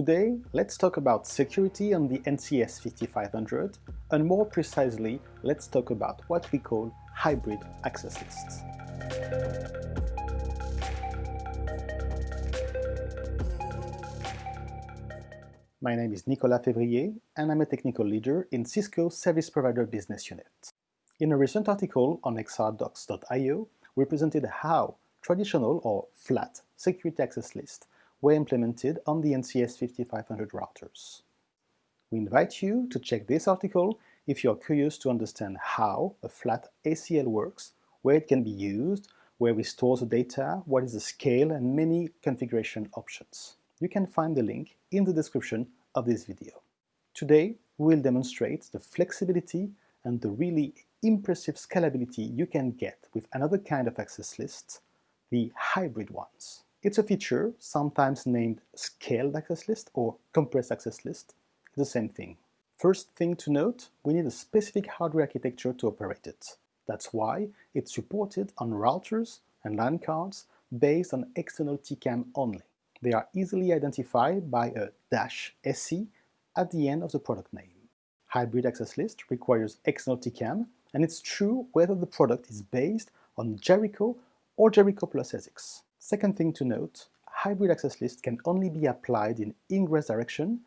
Today, let's talk about security on the NCS 5500, and more precisely, let's talk about what we call hybrid access lists. My name is Nicolas Février, and I'm a technical leader in Cisco Service Provider Business Unit. In a recent article on xrdocs.io, we presented how traditional or flat security access lists were implemented on the NCS 5500 routers. We invite you to check this article if you are curious to understand how a flat ACL works, where it can be used, where we store the data, what is the scale, and many configuration options. You can find the link in the description of this video. Today, we will demonstrate the flexibility and the really impressive scalability you can get with another kind of access lists, the hybrid ones. It's a feature sometimes named scaled access list or compressed access list, the same thing. First thing to note, we need a specific hardware architecture to operate it. That's why it's supported on routers and line cards based on external TCAM only. They are easily identified by a dash SE at the end of the product name. Hybrid access list requires external TCAM, and it's true whether the product is based on Jericho or Jericho plus SX. Second thing to note, hybrid access list can only be applied in ingress direction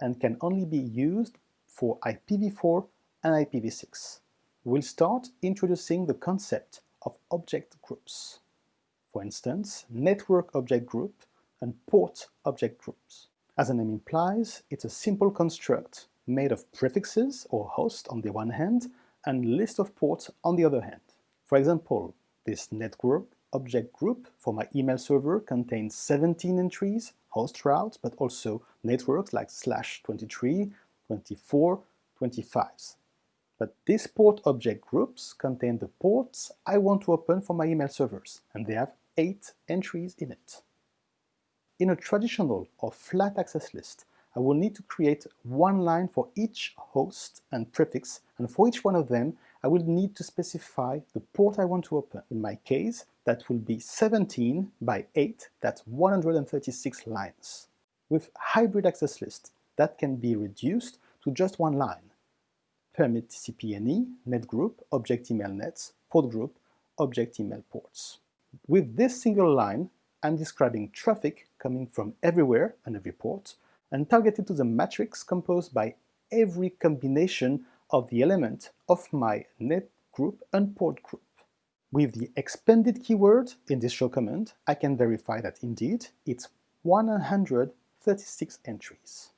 and can only be used for IPv4 and IPv6. We'll start introducing the concept of object groups. For instance, network object group and port object groups. As the name implies, it's a simple construct made of prefixes or host on the one hand and list of ports on the other hand. For example, this network object group for my email server contains 17 entries, host routes, but also networks like slash 23, 24, 25s. But these port object groups contain the ports I want to open for my email servers, and they have 8 entries in it. In a traditional or flat access list, I will need to create one line for each host and prefix, and for each one of them, I will need to specify the port I want to open. In my case, that will be 17 by 8, that's 136 lines. With hybrid access list, that can be reduced to just one line. Permit CPNE, net group, object email nets, port group, object email ports. With this single line, I'm describing traffic coming from everywhere and every port, and targeted to the matrix composed by every combination of the element of my net group and port group. With the expanded keyword in this show command, I can verify that indeed it's 136 entries.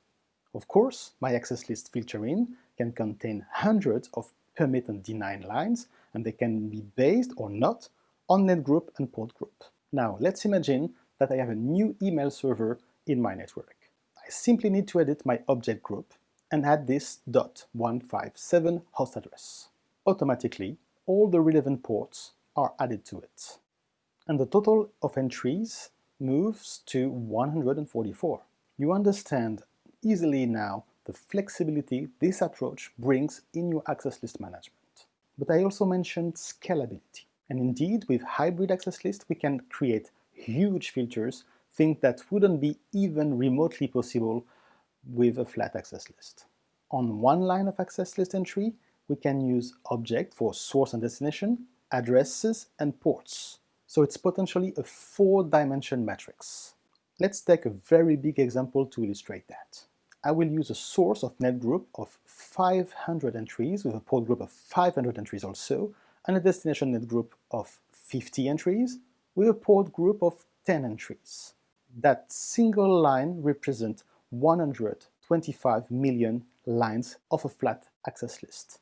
Of course, my access list filtering can contain hundreds of permit and deny lines, and they can be based or not on net group and port group. Now, let's imagine that I have a new email server in my network. I simply need to edit my object group and add this .157 host address. Automatically, all the relevant ports are added to it. And the total of entries moves to 144. You understand easily now the flexibility this approach brings in your access list management. But I also mentioned scalability. And indeed, with hybrid access list, we can create huge filters things that wouldn't be even remotely possible with a flat access list. On one line of access list entry, we can use object for source and destination, addresses, and ports. So it's potentially a four-dimension matrix. Let's take a very big example to illustrate that. I will use a source of net group of 500 entries with a port group of 500 entries also, and a destination net group of 50 entries with a port group of 10 entries that single line represents 125 million lines of a flat access list.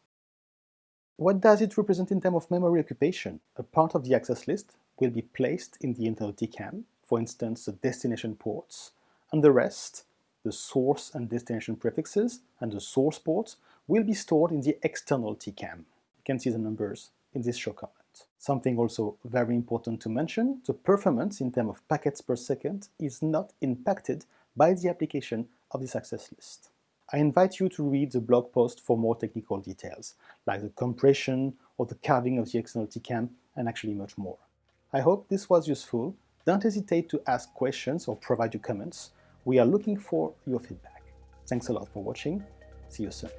What does it represent in terms of memory occupation? A part of the access list will be placed in the internal TCAM, for instance the destination ports, and the rest, the source and destination prefixes and the source ports, will be stored in the external TCAM. You can see the numbers in this show comment. Something also very important to mention, the performance in terms of packets per second is not impacted by the application of the access list. I invite you to read the blog post for more technical details, like the compression or the carving of the external and actually much more. I hope this was useful. Don't hesitate to ask questions or provide your comments. We are looking for your feedback. Thanks a lot for watching. See you soon.